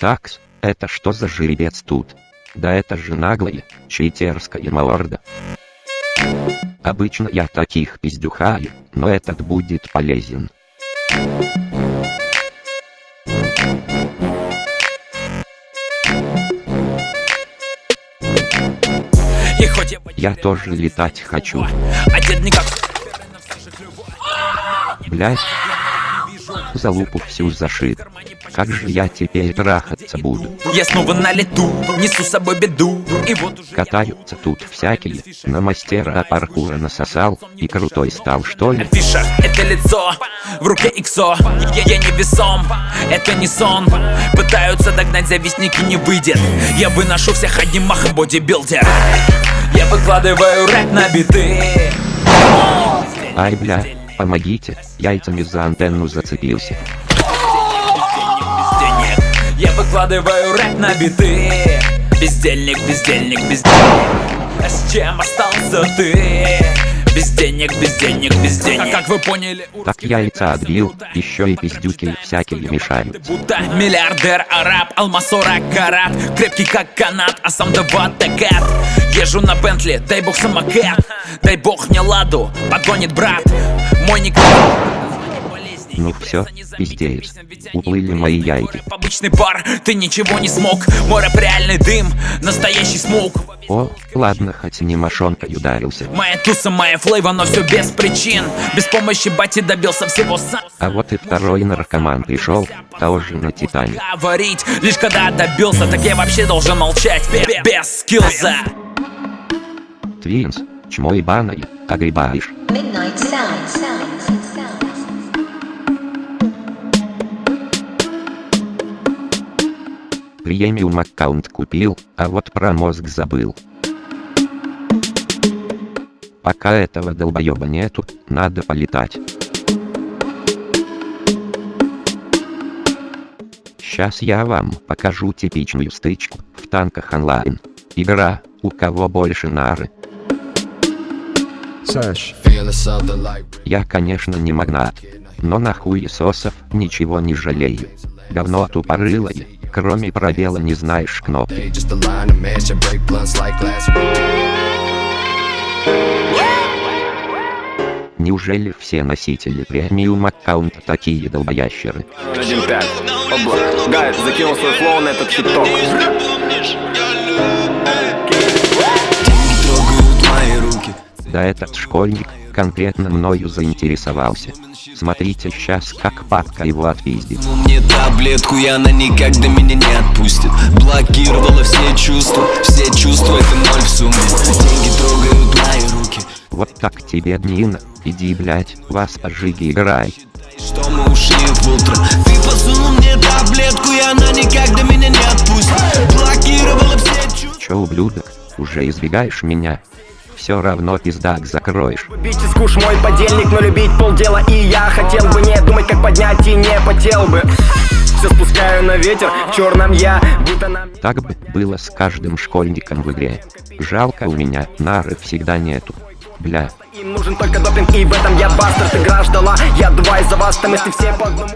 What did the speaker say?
Такс, это что за жеребец тут? Да это же наглая, читерская морда. Обычно я таких пиздюхаю, но этот будет полезен. Я, тоже летать хочу. как Блять. За лупу всю зашит. Как же я теперь трахаться буду? Я снова на лету, несу с собой беду. И вот уже Катаются тут всякие, на мастера паркура насосал, и крутой стал что ли? Афиша, это лицо, в руке иксо. Я, я не весом, это не сон. Пытаются догнать завистники, не выйдет. Я выношу всех одним махом бодибилдер. Я выкладываю рэп на биты. Ай бля, помогите, яйцами за антенну зацепился. Я выкладываю рэп на биты. Бездельник, бездельник, бездельник. А с чем остался ты? Без денег, без денег, без денег А как вы поняли, Так яйца отбил, еще и пиздюки всякие мешают. Будто миллиардер араб, алмаз 40 карат. Крепкий как канат, а сам дават кэт Езжу на Бентли, дай бог самокат. Дай бог мне ладу, подгонит брат Мой ник... Ну всё, пиздец. Уплыли мои яйки. Обычный пар, ты ничего не смог Мой рэп реальный дым, настоящий смог О, ладно, хоть не мошонкой ударился. Моя туса, моя флейва, но все без причин Без помощи бати добился всего сам А вот и второй наркоман пришел, тоже на Титане. Говорить, лишь когда добился Так я вообще должен молчать, бе- без скиллза Твинс, чмо ебаное, огребаешь. Midnight Sound. Премиум аккаунт купил, а вот про мозг забыл. Пока этого долбоеба нету, надо полетать. Сейчас я вам покажу типичную стычку в танках онлайн. Игра, у кого больше нары. Я, конечно, не магнат, но на хуесосов ничего не жалею. Говно тупорылое, кроме пробела не знаешь кнопки. Неужели все носители премиум аккаунта такие долбоящеры? 1.5. Обла. Гайд закинул свой флоу на этот хит-ток. Руки. Да этот школьник конкретно мною заинтересовался. Смотрите сейчас как папка его отпиздит. Мне таблетку, и она никогда меня не отпустит Блокировала все чувства, все чувства, это ноль в сумме Деньги трогают мои руки Вот так тебе днина, иди блять, вас пожиги играй. Что мы ушли в утро Ты подсунул мне таблетку, и она никогда меня не отпустит Блокировала все чувства Чё, ублюдок, уже избегаешь меня? Все равно пиздак закроешь. Бить мой подельник, но любить полдела И я хотел бы не думать, как поднять и не потел бы Все спускаю на ветер, в черном я, будто нам Так бы было с каждым школьником в игре. Жалко у меня, нары всегда нету. Бля, Им нужен только допинг, и в этом я бастард Игра ждала, я два из-за вас, там если все по одному